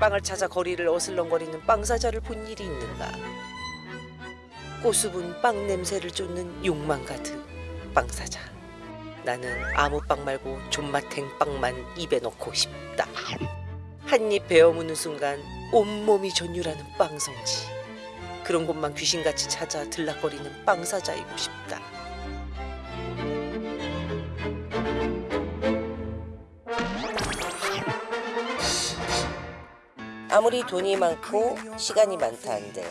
빵을 찾아 거리를 어슬렁거리는 빵 사자를 본 일이 있는가? 꼬수분 빵 냄새를 쫓는 욕망 가득 빵 사자. 나는 아무 빵 말고 존맛탱 빵만 입에 넣고 싶다. 한 입 베어 무는 순간 온몸이 전율하는 빵 성지. 그런 곳만 귀신같이 찾아 들락거리는 빵 사자이고 싶다. 아무리 돈이 많고 시간이 많다 한들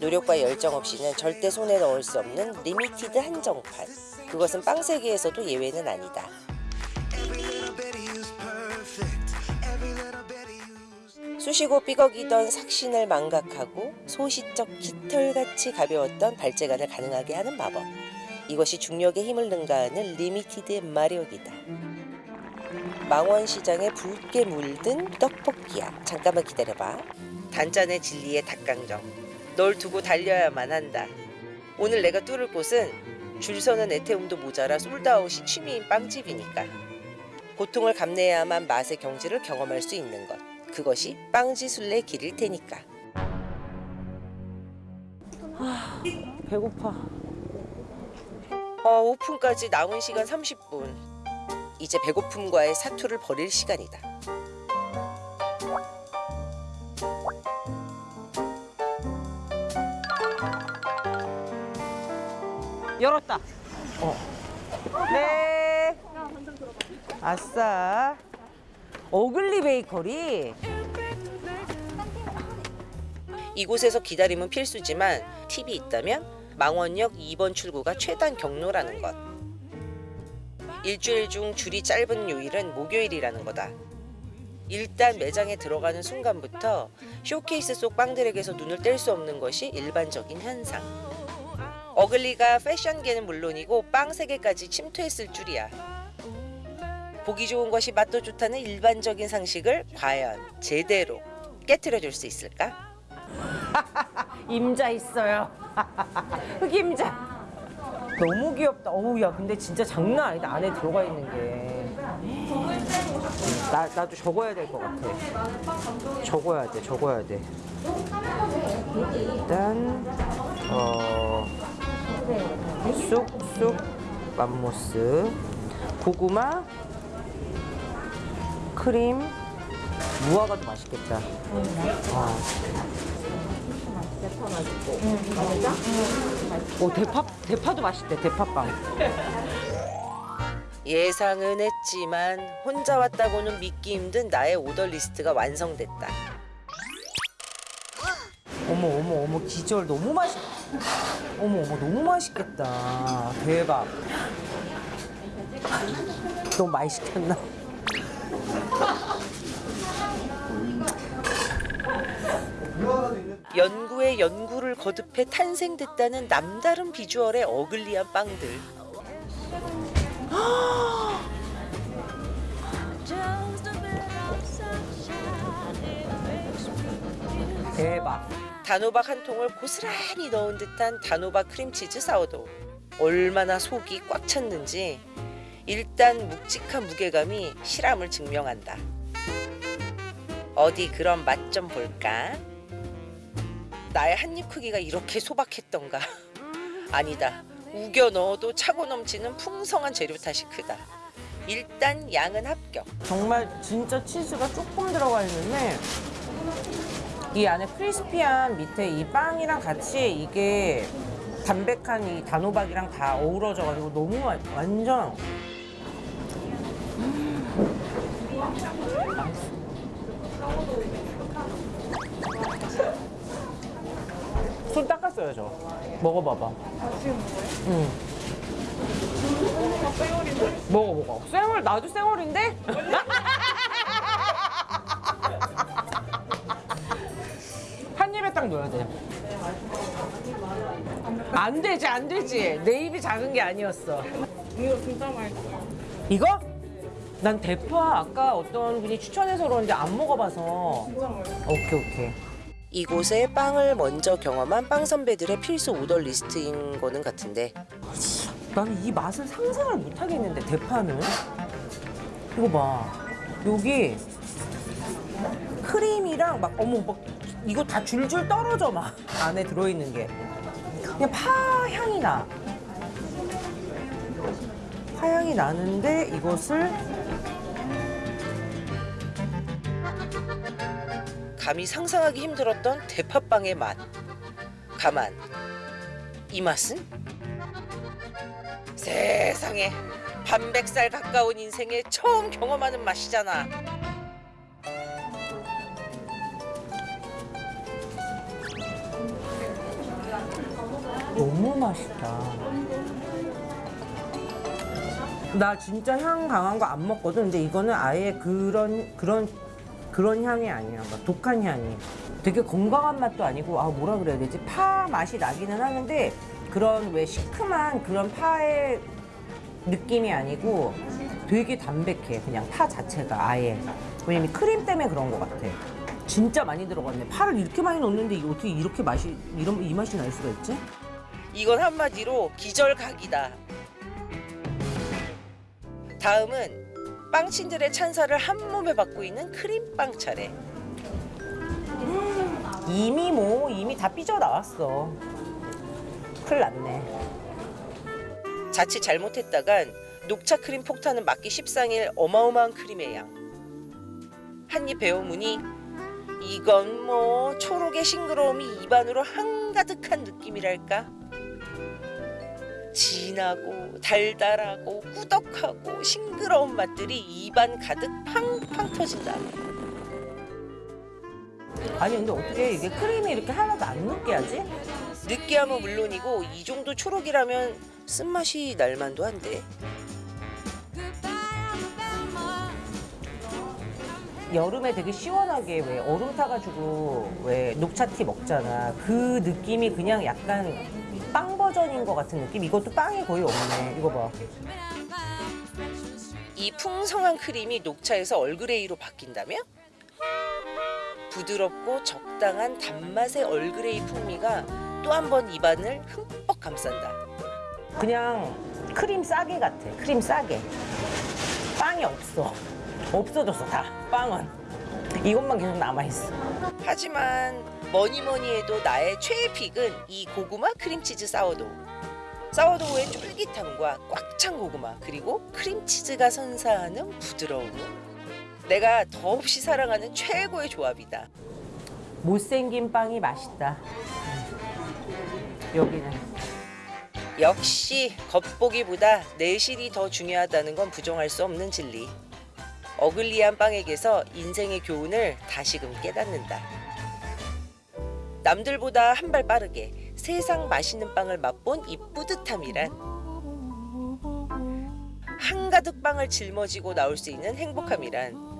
노력과 열정 없이는 절대 손에 넣을 수 없는 limited 한정판. 그것은 빵 세계에서도 예외는 아니다. 쑤시고 삐걱이던 삭신을 망각하고 소시적 깃털같이 가벼웠던 발재간을 가능하게 하는 마법. 이것이 중력의 힘을 능가하는 limited의 마력이다. 망원시장에 붉게 물든 떡볶이야. 잠깐만 기다려봐. 단짠의 진리의 닭강정. 널 두고 달려야만 한다. 오늘 내가 뚫을 곳은 줄 서는 에테움도 모자라 솔드아웃이 취미인 빵집이니까. 고통을 감내해야만 맛의 경지를 경험할 수 있는 것. 그것이 빵지술래 길일 테니까. 배고파. 어, 오픈까지 남은 시간 30분. 이제 배고픔과의 사투를 벌일 시간이다. 열었다. 어. 네. 아싸. 어글리 베이커리. 이곳에서 기다림은 필수지만 팁이 있다면 망원역 2번 출구가 최단 경로라는 것. 일주일 중 줄이 짧은 요일은 목요일이라는 거다. 일단 매장에 들어가는 순간부터 쇼케이스 속 빵들에게서 눈을 뗄 수 없는 것이 일반적인 현상. 어글리가 패션계는 물론이고 빵 세계까지 침투했을 줄이야. 보기 좋은 것이 맛도 좋다는 일반적인 상식을 과연 제대로 깨트려 줄 수 있을까? 임자 있어요. 흑임자. 너무 귀엽다. 어우 야 근데 진짜 장난 아니다. 안에 들어가 있는 게. 나 나도 적어야 될 것 같아. 적어야 돼. 적어야 돼. 일단 어 쑥쑥 맘모스 고구마 크림 무화과도 맛있겠다. 아. 오 대파 대파도 맛있대 대파빵. 예상은 했지만 혼자 왔다고는 믿기 힘든 나의 오더 리스트가 완성됐다. 어머 어머 어머 기절 너무 맛있. 어머 어머 너무 맛있겠다. 대박. 너무 많이 시켰나? 연구에 연구를 거듭해 탄생됐다는 남다른 비주얼의 어글리한 빵들. 대박. 단호박 한 통을 고스란히 넣은 듯한 단호박 크림치즈 사워도 얼마나 속이 꽉 찼는지 일단 묵직한 무게감이 실함을 증명한다. 어디 그런 맛 좀 볼까? 나의 한 입 크기가 이렇게 소박했던가? 아니다. 우겨 넣어도 차고 넘치는 풍성한 재료 탓이 크다. 일단 양은 합격. 정말 진짜 치즈가 조금 들어가 있는데 이 안에 크리스피한 밑에 이 빵이랑 같이 이게 담백한 이 단호박이랑 다 어우러져 가지고 너무 와- 완전 손 닦았어요 저 먹어봐봐 응. 먹어 먹어 쌩얼 나도 쌩얼인데? 한 입에 딱 넣어야 돼. 안 되지, 안 되지. 내 입이 작은 게 아니었어. 이거 진짜 맛있어요. 이거? 난 대파 아까 어떤 분이 추천해서 그런지 안 먹어봐서. 오케이, 오케이. 이곳에 빵을 먼저 경험한 빵 선배들의 필수 오더 리스트인 거는 같은데 나는 이 맛을 상상을 못 하겠는데, 대파는? 이거 봐. 여기 크림이랑 막 어머 막 이거 다 줄줄 떨어져 막 안에 들어있는 게 그냥 파 향이 나. 파향이 나는데 이것을 감히 상상하기 힘들었던 대파빵의 맛. 가만. 이 맛은? 세상에 반백살 가까운 인생에 처음 경험하는 맛이잖아. 너무 맛있다. 나 진짜 향 강한 거 안 먹거든. 근데 이거는 아예 그런 그런 그런 향이 아니야. 막 독한 향이. 되게 건강한 맛도 아니고 아 뭐라 그래야 되지? 파 맛이 나기는 하는데 그런 왜 시큼한 그런 파의 느낌이 아니고 되게 담백해. 그냥 파 자체가 아예. 왜냐면 크림 때문에 그런 것 같아. 진짜 많이 들어갔네. 파를 이렇게 많이 넣는데 이게 어떻게 이렇게 맛이 이런 이 맛이 날 수가 있지? 이건 한마디로 기절각이다. 다음은 빵친들의 찬사를 한 몸에 받고 있는 크림빵 차례. 이미 뭐 이미 다 삐져 나왔어. 큰일 났네. 자칫 잘못했다간 녹차 크림 폭탄은 맞기 십상일 어마어마한 크림의 양. 한입 베어무니 이건 뭐 초록의 싱그러움이 입안으로 한가득한 느낌이랄까. 진하고 달달하고 꾸덕하고 싱그러운 맛들이 입안 가득 팡팡 터진다. 아니 근데 어떻게 이게 크림이 이렇게 하나도 안 느끼하지? 느끼함은 물론이고 이 정도 초록이라면 쓴맛이 날만도 한데 여름에 되게 시원하게 왜 얼음 타가지고 왜 녹차티 먹잖아. 그 느낌이 그냥 약간 빵 버전인 것 같은 느낌? 이것도 빵이 거의 없네. 이거 봐. 이 풍성한 크림이 녹차에서 얼그레이로 바뀐다면 부드럽고 적당한 단맛의 얼그레이 풍미가 또 한 번 입안을 흠뻑 감싼다. 그냥 크림 싸개 같아. 크림 싸개. 빵이 없어. 없어졌어 다. 빵은. 이것만 계속 남아있어. 하지만 뭐니 뭐니 해도 나의 최애 pick은 이 고구마 크림치즈 사워도우. 사워도우의 쫄깃함과 꽉 찬 고구마 그리고 크림치즈가 선사하는 부드러움. 내가 더없이 사랑하는 최고의 조합이다. 못생긴 빵이 맛있다. 여기는. 역시 겉보기보다 내실이 더 중요하다는 건 부정할 수 없는 진리. 어글리한 빵에게서 인생의 교훈을 다시금 깨닫는다. 남들보다 한 발 빠르게 세상 맛있는 빵을 맛본 이 뿌듯함이란 한가득 빵을 짊어지고 나올 수 있는 행복함이란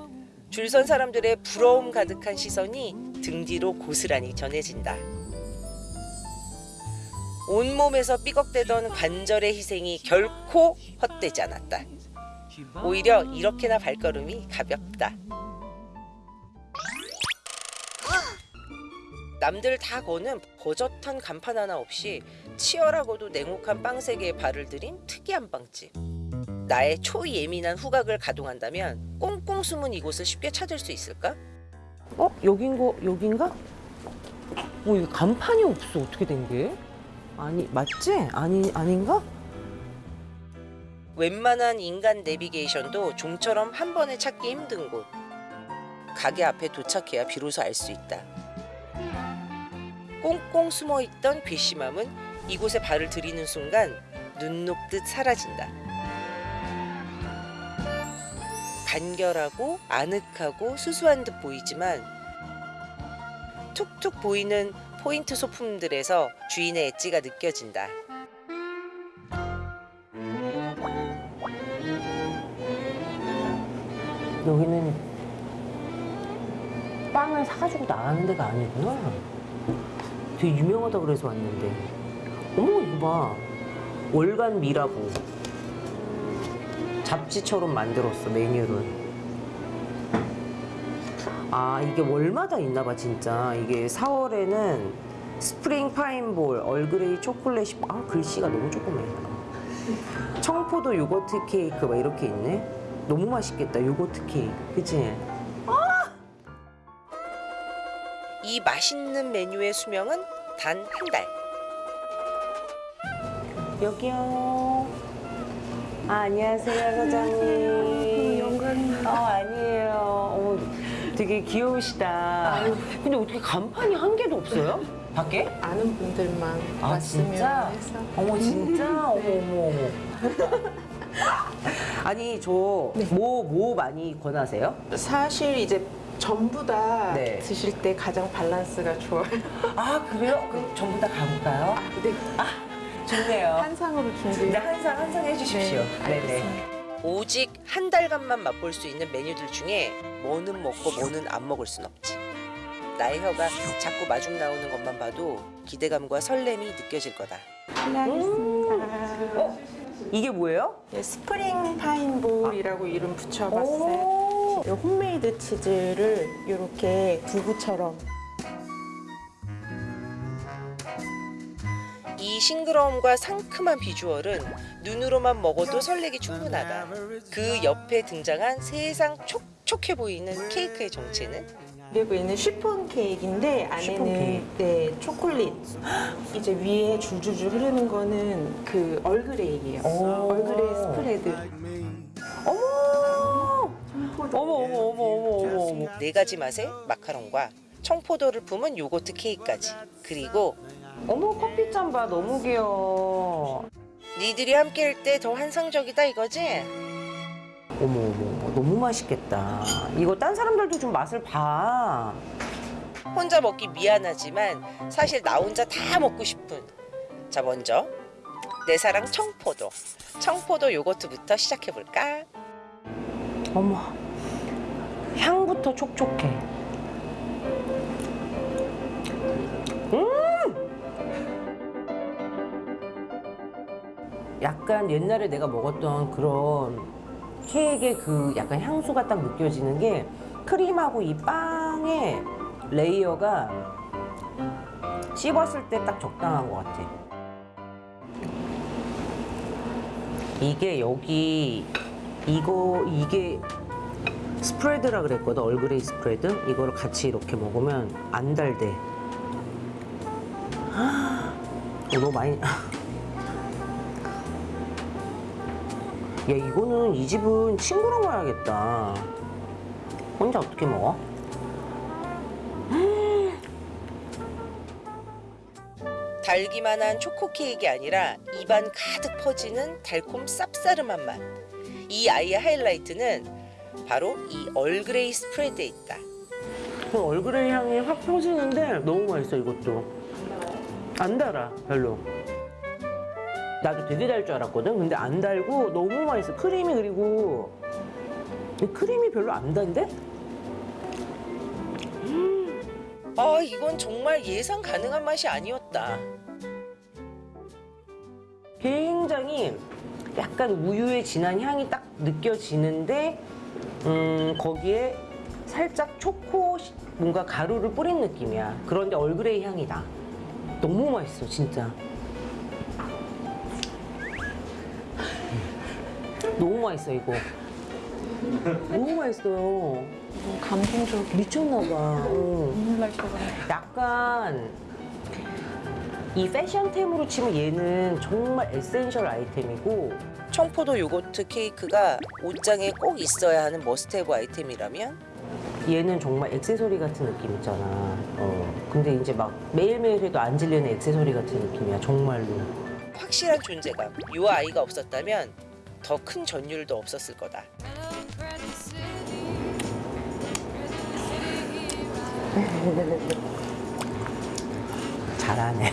줄선 사람들의 부러움 가득한 시선이 등 뒤로 고스란히 전해진다. 온몸에서 삐걱대던 관절의 희생이 결코 헛되지 않았다. 오히려 이렇게나 발걸음이 가볍다. 남들 다 거는 버젓한 간판 하나 없이 치열하고도 냉혹한 빵 세계에 발을 들인 특이한 빵집. 나의 초예민한 후각을 가동한다면 꽁꽁 숨은 이곳을 쉽게 찾을 수 있을까? 어? 여긴 거, 여긴가? 어, 여기 간판이 없어. 어떻게 된 게? 아니, 맞지? 아니, 아닌가? 웬만한 인간 내비게이션도 좀처럼 한 번에 찾기 힘든 곳. 가게 앞에 도착해야 비로소 알 수 있다. 꽁꽁 숨어 있던 괘씸함은 이곳에 발을 들이는 순간 눈 녹듯 사라진다. 간결하고 아늑하고 수수한 듯 보이지만 툭툭 보이는 포인트 소품들에서 주인의 엣지가 느껴진다. 여기는 빵을 사가지고 나가는 데가 아니구나. 되게 유명하다 그래서 왔는데. 어머, 이거 봐. 월간 미라고. 잡지처럼 만들었어, 메뉴를. 아, 이게 월마다 있나 봐, 진짜. 이게 4월에는 스프링 파인볼, 얼그레이 초콜릿이, 아, 글씨가 너무 조그매. 청포도 요거트 케이크 막 이렇게 있네. 너무 맛있겠다 요거트 케이크. 그치? 이 맛있는 메뉴의 수명은 단 한 달. 여기요. 아, 안녕하세요, 사장님. 영광입니다. 어, 아니에요. 어, 되게 귀여우시다. 근데 어떻게 간판이 한 개도 없어요? 밖에? 아는 분들만 아, 왔으면 진짜? 해서 어머, 진짜? 어머, 어머, 어머. 아니, 저 뭐, 뭐 많이 권하세요? 사실 이제 전부 다 네. 드실 때 가장 밸런스가 좋아요. 아, 그래요? 그럼 전부 다 가볼까요? 네, 좋네요. 한상으로 준비. 네, 한상, 한상 해주십시오. 네, 네네. 오직 한 달간만 맛볼 수 있는 메뉴들 중에 뭐는 먹고 뭐는 안 먹을 순 없지. 나의 혀가 자꾸 마중 나오는 것만 봐도 기대감과 설렘이 느껴질 거다. 실례하겠습니다. 어? 이게 뭐예요? 네, 스프링 파인볼이라고 이름 붙여봤어요. 오. 이 홈메이드 치즈를 이렇게 두부처럼 이 싱그러움과 상큼한 비주얼은 눈으로만 먹어도 설레기 충분하다. 그 옆에 등장한 세상 촉촉해 보이는 케이크의 정체는 그리고 얘는 쉬폰 케이크인데 안에는 케이크. 네 초콜릿 이제 위에 줄줄줄 흐르는 거는 그 얼그레이예요. 오. 얼그레이 스프레드. 어머! 어머, 어머, 어머, 어머. 네 가지 맛의 마카롱과 청포도를 품은 요거트 케이크까지 그리고 어머, 커피 잔 봐. 너무 귀여워. 니들이 함께할 때 더 환상적이다 이거지? 어머, 어머, 너무 맛있겠다. 이거 딴 사람들도 좀 맛을 봐. 혼자 먹기 미안하지만 사실 나 혼자 다 먹고 싶은 자 먼저 내 사랑 청포도 청포도 요거트부터 시작해볼까? 어머, 향부터 촉촉해. 음! 약간 옛날에 내가 먹었던 그런 케이크의 그 약간 향수가 딱 느껴지는 게 크림하고 이 빵의 layer가 씹었을 때 딱 적당한 것 같아. 이게 여기 이거 이게 spread라 그랬거든 얼그레이 spread 이거를 같이 이렇게 먹으면 안 달대 어, 너무 많이 야 이거는 이 집은 친구랑 가야겠다 혼자 어떻게 먹어? 달기만 한 초코 케이크가 아니라 입안 가득 퍼지는 달콤 쌉싸름한 맛. 이 아이의 하이라이트는 바로 이 얼그레이 스프레드에 있다. 그 얼그레이 향이 확 퍼지는데 너무 맛있어 이것도 안 달아 별로 나도 되게 달 줄 알았거든 근데 안 달고 너무 맛있어 크림이 그리고 이 크림이 별로 안 단데? 아 이건 정말 예상 가능한 맛이 아니었다. 굉장히 약간 우유의 진한 향이 딱 느껴지는데 음, 거기에 살짝 초코 시- 뭔가 가루를 뿌린 느낌이야. 그런데 얼그레이 향이 나. 너무 맛있어, 진짜. 너무 맛있어, 이거. 너무 맛있어요. 감동적. 미쳤나봐. 어. 눈물 날 것 같아요. 약간 이 패션템으로 치면 얘는 정말 essential 아이템이고 청포도 요거트 케이크가 옷장에 꼭 있어야 하는 must-have 아이템이라면 얘는 정말 액세서리 같은 느낌 있잖아. 어. 근데 이제 막 매일매일 해도 안 질리는 액세서리 같은 느낌이야, 정말로. 확실한 존재감. 요 아이가 없었다면 더 큰 전율도 없었을 거다. 잘하네.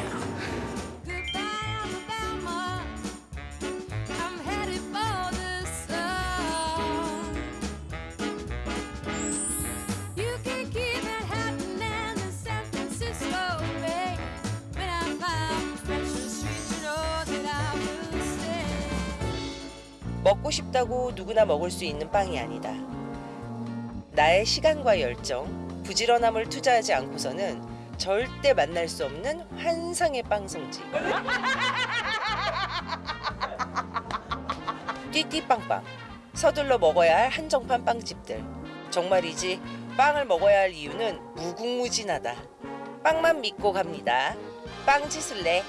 먹고 싶다고 누구나 먹을 수 있는 빵이 아니다. 나의 시간과 열정, 부지런함을 투자하지 않고서는 절대 만날 수 없는 환상의 빵 성지. 띠띠빵빵. 서둘러 먹어야 할 한정판 빵집들. 정말이지 빵을 먹어야 할 이유는 무궁무진하다. 빵만 믿고 갑니다. 빵 짓을래?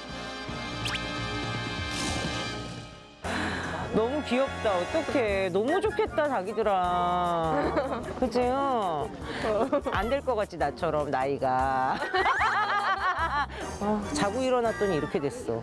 너무 귀엽다. 어떡해. 너무 좋겠다, 자기들아. 그치? 안 될 것 같지, 나처럼, 나이가. 아, 자고 일어났더니 이렇게 됐어.